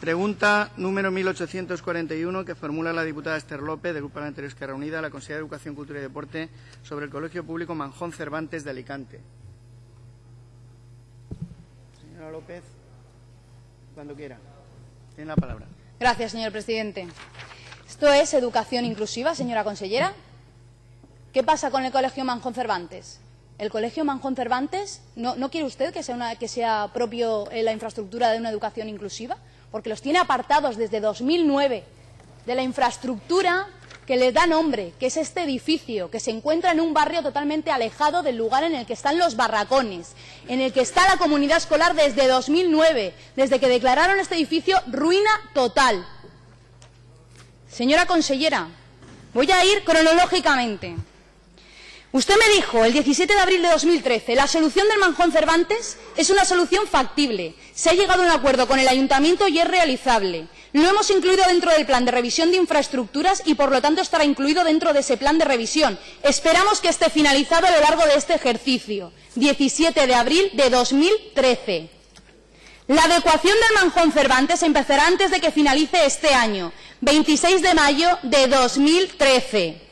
Pregunta número 1841 que formula la diputada Esther López, del Grupo Parlamentario Esquerra Unida, a la Consejera de Educación, Cultura y Deporte sobre el Colegio Público Manjón Cervantes de Alicante. Señora López, cuando quiera. Tiene la palabra. Gracias, señor presidente. ¿Esto es educación inclusiva, señora consellera? ¿Qué pasa con el Colegio Manjón Cervantes? ¿El Colegio Manjón Cervantes no, quiere usted que sea, una, propio eh, la infraestructura de una educación inclusiva? Porque los tiene apartados desde 2009 de la infraestructura que les da nombre, que es este edificio, que se encuentra en un barrio totalmente alejado del lugar en el que están los barracones, en el que está la comunidad escolar desde 2009, desde que declararon este edificio ruina total. Señora consellera, voy a ir cronológicamente. Usted me dijo el 17 de abril de 2013, la solución del Manjón Cervantes es una solución factible. Se ha llegado a un acuerdo con el ayuntamiento y es realizable. Lo hemos incluido dentro del plan de revisión de infraestructuras y, por lo tanto, estará incluido dentro de ese plan de revisión. Esperamos que esté finalizado a lo largo de este ejercicio, 17 de abril de 2013. La adecuación del Manjón Cervantes empezará antes de que finalice este año, 26 de mayo de 2013.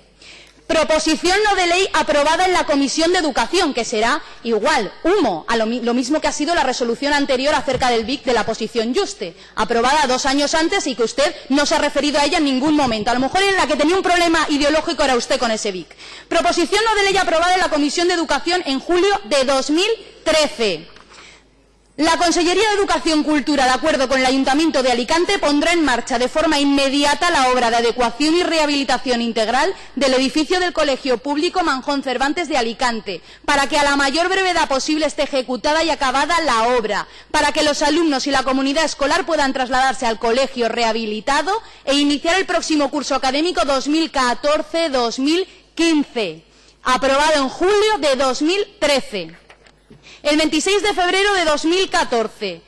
Proposición no de ley aprobada en la Comisión de Educación, que será igual, humo, a lo, mismo que ha sido la resolución anterior acerca del BIC de la posición Juste, aprobada dos años antes y que usted no se ha referido a ella en ningún momento. A lo mejor en la que tenía un problema ideológico era usted con ese BIC. Proposición no de ley aprobada en la Comisión de Educación en julio de 2013. La Consellería de Educación Cultura, de acuerdo con el Ayuntamiento de Alicante, pondrá en marcha de forma inmediata la obra de adecuación y rehabilitación integral del edificio del Colegio Público Manjón Cervantes de Alicante, para que a la mayor brevedad posible esté ejecutada y acabada la obra, para que los alumnos y la comunidad escolar puedan trasladarse al colegio rehabilitado e iniciar el próximo curso académico 2014-2015, aprobado en julio de 2013. El 26 de febrero de 2014,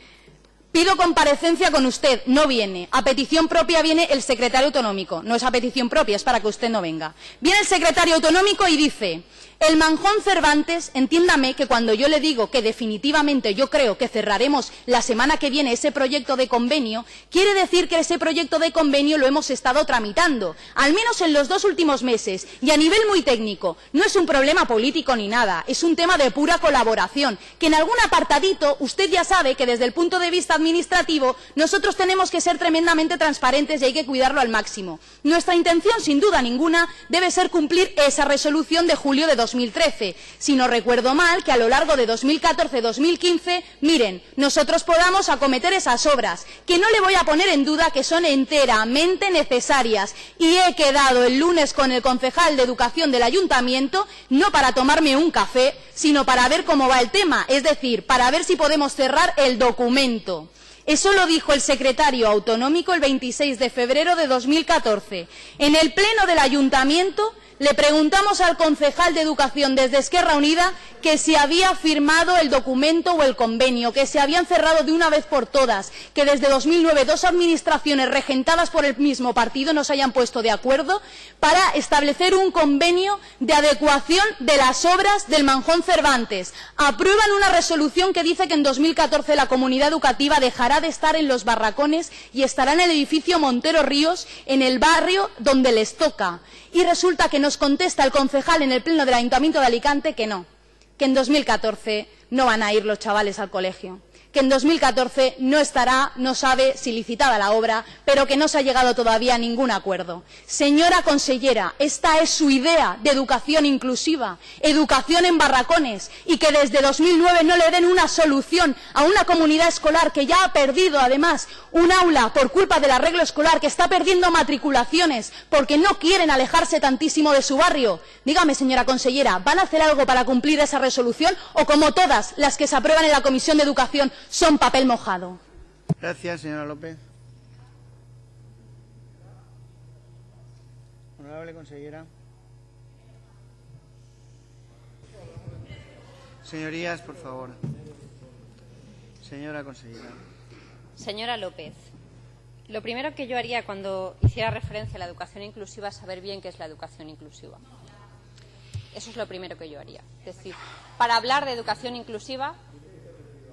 pido comparecencia con usted, no viene. A petición propia viene el secretario autonómico. No es a petición propia, es para que usted no venga. Viene el secretario autonómico y dice, el Manjón Cervantes, entiéndame que cuando yo le digo que definitivamente yo creo que cerraremos la semana que viene ese proyecto de convenio, quiere decir que ese proyecto de convenio lo hemos estado tramitando, al menos en los dos últimos meses, y a nivel muy técnico. No es un problema político ni nada, es un tema de pura colaboración, que en algún apartadito usted ya sabe que desde el punto de vista administrativo nosotros tenemos que ser tremendamente transparentes y hay que cuidarlo al máximo. Nuestra intención, sin duda ninguna, debe ser cumplir esa resolución de julio de 2013. Si no recuerdo mal, que a lo largo de 2014-2015, miren, nosotros podamos acometer esas obras, que no le voy a poner en duda que son enteramente necesarias. Y he quedado el lunes con el concejal de Educación del Ayuntamiento, no para tomarme un café, sino para ver cómo va el tema, es decir, para ver si podemos cerrar el documento. Eso lo dijo el secretario autonómico el 26 de febrero de 2014. En el pleno del ayuntamiento le preguntamos al concejal de Educación desde Esquerra Unida que si había firmado el documento o el convenio, que se habían cerrado de una vez por todas, que desde 2009 dos administraciones regentadas por el mismo partido no se hayan puesto de acuerdo para establecer un convenio de adecuación de las obras del Manjón Cervantes. Aprueban una resolución que dice que en 2014 la comunidad educativa dejará de estar en los barracones y estará en el edificio Montero Ríos, en el barrio donde les toca. Y resulta que nos contesta el concejal en el pleno del Ayuntamiento de Alicante que no, que en 2014 no van a ir los chavales al colegio que en 2014 no estará, no sabe si licitada la obra, pero que no se ha llegado todavía a ningún acuerdo. Señora consellera, esta es su idea de educación inclusiva, educación en barracones, y que desde 2009 no le den una solución a una comunidad escolar que ya ha perdido, además, un aula por culpa del arreglo escolar, que está perdiendo matriculaciones porque no quieren alejarse tantísimo de su barrio. Dígame, señora consellera, ¿van a hacer algo para cumplir esa resolución o como todas las que se aprueban en la Comisión de Educación son papel mojado. Gracias, señora López. Honorable consellera. Señorías, por favor. Señora consellera. Señora López, lo primero que yo haría cuando hiciera referencia a la educación inclusiva es saber bien qué es la educación inclusiva. Eso es lo primero que yo haría. Es decir, para hablar de educación inclusiva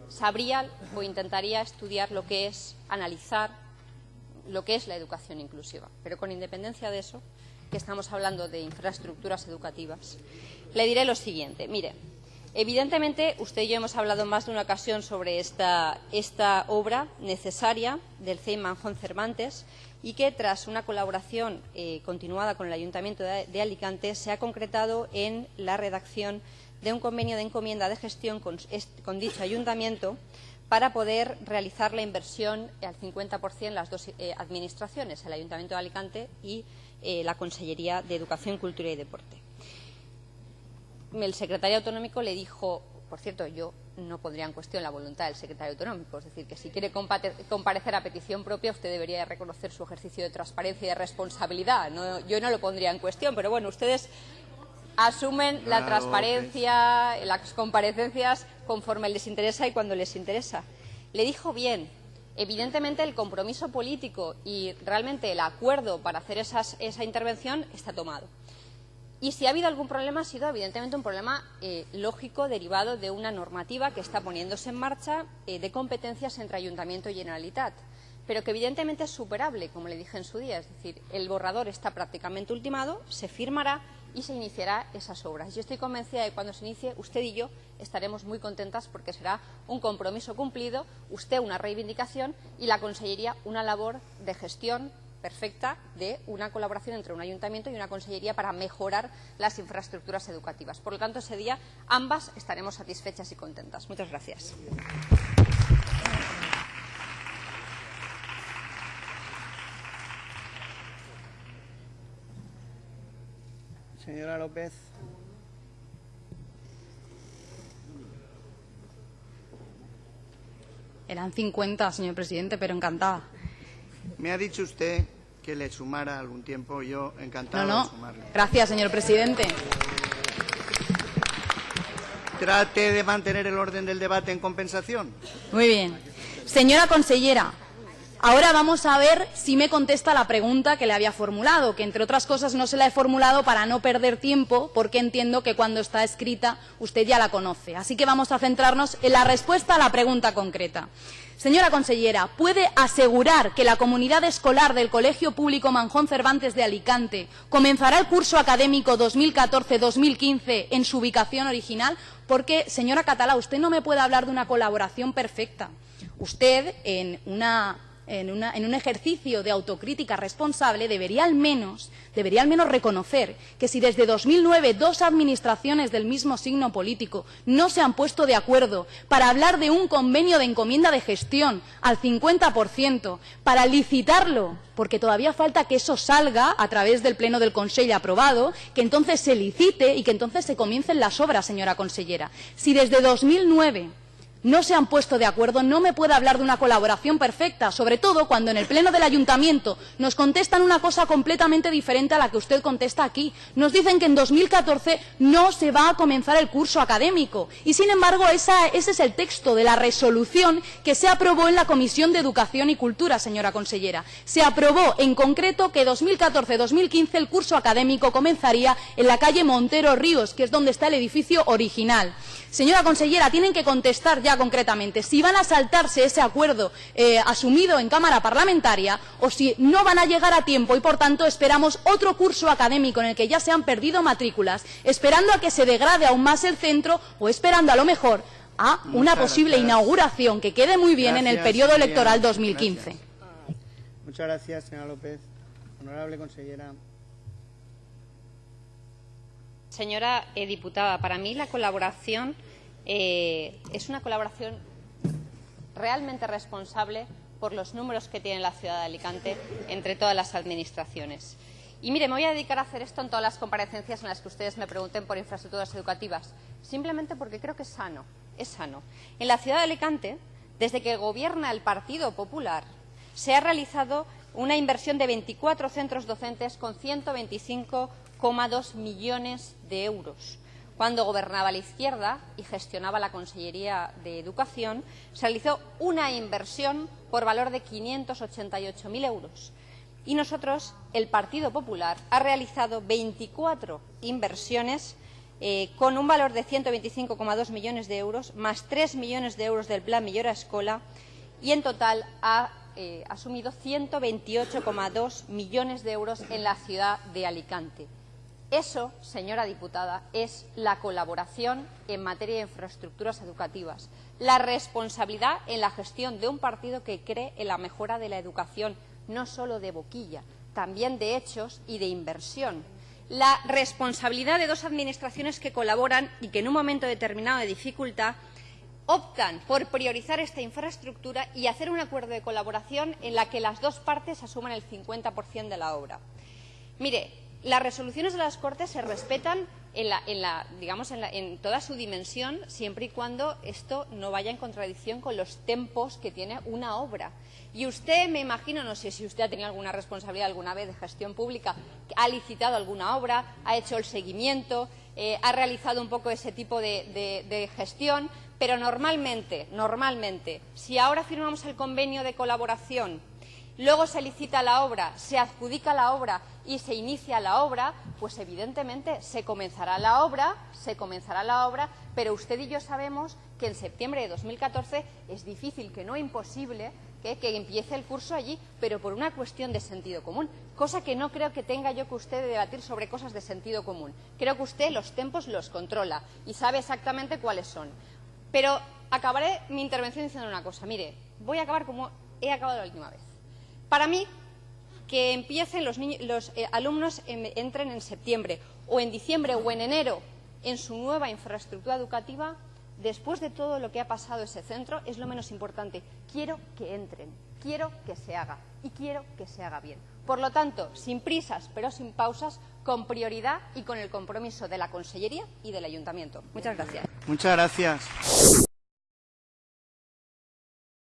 sabría o intentaría estudiar lo que es, analizar lo que es la educación inclusiva. Pero con independencia de eso, que estamos hablando de infraestructuras educativas, le diré lo siguiente. Mire, evidentemente usted y yo hemos hablado más de una ocasión sobre esta, esta obra necesaria del CEIM Manjón Cervantes y que tras una colaboración eh, continuada con el Ayuntamiento de, Alicante se ha concretado en la redacción de un convenio de encomienda de gestión con, dicho ayuntamiento para poder realizar la inversión al 50% las dos eh, administraciones, el Ayuntamiento de Alicante y eh, la Consellería de Educación, Cultura y Deporte. El secretario autonómico le dijo, por cierto, yo no pondría en cuestión la voluntad del secretario autonómico, es decir, que si quiere comparecer a petición propia, usted debería reconocer su ejercicio de transparencia y de responsabilidad. Yo no lo pondría en cuestión, pero bueno, ustedes asumen la transparencia, las comparecencias conforme les interesa y cuando les interesa. Le dijo bien, evidentemente el compromiso político y realmente el acuerdo para hacer esas, esa intervención está tomado. Y si ha habido algún problema, ha sido evidentemente un problema eh, lógico derivado de una normativa que está poniéndose en marcha eh, de competencias entre Ayuntamiento y Generalitat, pero que evidentemente es superable, como le dije en su día. Es decir, el borrador está prácticamente ultimado, se firmará y se iniciará esas obras. Yo estoy convencida de que cuando se inicie, usted y yo estaremos muy contentas porque será un compromiso cumplido, usted una reivindicación y la Consellería una labor de gestión perfecta de una colaboración entre un ayuntamiento y una consellería para mejorar las infraestructuras educativas. Por lo tanto, ese día ambas estaremos satisfechas y contentas. Muchas gracias. Señora López. Eran 50, señor presidente, pero encantada. Me ha dicho usted que le sumara algún tiempo. Yo encantado no, no. de sumarle. Gracias, señor presidente. Trate de mantener el orden del debate en compensación. Muy bien. Señora consellera, Ahora vamos a ver si me contesta la pregunta que le había formulado, que entre otras cosas no se la he formulado para no perder tiempo, porque entiendo que cuando está escrita usted ya la conoce. Así que vamos a centrarnos en la respuesta a la pregunta concreta. Señora consellera, ¿puede asegurar que la comunidad escolar del Colegio Público Manjón Cervantes de Alicante comenzará el curso académico 2014-2015 en su ubicación original? Porque, señora Catalá, usted no me puede hablar de una colaboración perfecta. Usted, en una en, un ejercicio de autocrítica responsable, debería al, menos, debería al menos reconocer que si desde 2009 dos administraciones del mismo signo político no se han puesto de acuerdo para hablar de un convenio de encomienda de gestión al 50%, para licitarlo, porque todavía falta que eso salga a través del Pleno del Consejo aprobado, que entonces se licite y que entonces se comiencen las obras, señora consellera. Si desde 2009 no se han puesto de acuerdo, no me puede hablar de una colaboración perfecta, sobre todo cuando en el Pleno del Ayuntamiento nos contestan una cosa completamente diferente a la que usted contesta aquí. Nos dicen que en 2014 no se va a comenzar el curso académico y, sin embargo, ese es el texto de la resolución que se aprobó en la Comisión de Educación y Cultura, señora consellera. Se aprobó en concreto que 2014-2015 el curso académico comenzaría en la calle Montero Ríos, que es donde está el edificio original. Señora consellera, tienen que contestar ya concretamente si van a saltarse ese acuerdo eh, asumido en Cámara Parlamentaria o si no van a llegar a tiempo y, por tanto, esperamos otro curso académico en el que ya se han perdido matrículas, esperando a que se degrade aún más el centro o esperando, a lo mejor, a una Muchas posible gracias. inauguración que quede muy bien en el periodo señora. electoral 2015. Gracias. Muchas gracias, señora López. Honorable consellera. Señora eh, diputada, para mí la colaboración eh, es una colaboración realmente responsable por los números que tiene la ciudad de Alicante entre todas las administraciones. Y mire, me voy a dedicar a hacer esto en todas las comparecencias en las que ustedes me pregunten por infraestructuras educativas, simplemente porque creo que es sano, es sano. En la ciudad de Alicante, desde que gobierna el Partido Popular, se ha realizado una inversión de 24 centros docentes con 125,2 millones de euros. Cuando gobernaba la izquierda y gestionaba la Consellería de Educación, se realizó una inversión por valor de 588.000 euros. Y nosotros, el Partido Popular, ha realizado 24 inversiones eh, con un valor de 125,2 millones de euros, más 3 millones de euros del Plan Millora Escola, y en total ha eh, asumido 128,2 millones de euros en la ciudad de Alicante. Eso, señora diputada, es la colaboración en materia de infraestructuras educativas, la responsabilidad en la gestión de un partido que cree en la mejora de la educación, no solo de boquilla, también de hechos y de inversión. La responsabilidad de dos administraciones que colaboran y que en un momento determinado de dificultad optan por priorizar esta infraestructura y hacer un acuerdo de colaboración en la que las dos partes asuman el 50% de la obra. Mire, las resoluciones de las Cortes se respetan en, la, en, la, digamos, en, la, en, toda su dimensión, siempre y cuando esto no vaya en contradicción con los tempos que tiene una obra. Y usted, me imagino, no sé si usted ha tenido alguna responsabilidad alguna vez de gestión pública, ha licitado alguna obra, ha hecho el seguimiento, eh, ha realizado un poco ese tipo de, de, gestión, pero normalmente, normalmente, si ahora firmamos el convenio de colaboración luego se licita la obra, se adjudica la obra y se inicia la obra, pues evidentemente se comenzará la obra, se comenzará la obra, pero usted y yo sabemos que en septiembre de 2014 es difícil, que no imposible, que, empiece el curso allí, pero por una cuestión de sentido común, cosa que no creo que tenga yo que usted de debatir sobre cosas de sentido común. Creo que usted los tiempos los controla y sabe exactamente cuáles son. Pero acabaré mi intervención diciendo una cosa. Mire, voy a acabar como he acabado la última vez. Para mí, que empiecen los, niños, los eh, alumnos en, entren en septiembre o en diciembre o en enero en su nueva infraestructura educativa, después de todo lo que ha pasado ese centro, es lo menos importante. Quiero que entren, quiero que se haga y quiero que se haga bien. Por lo tanto, sin prisas pero sin pausas, con prioridad y con el compromiso de la Consellería y del Ayuntamiento. Muchas gracias. Muchas gracias.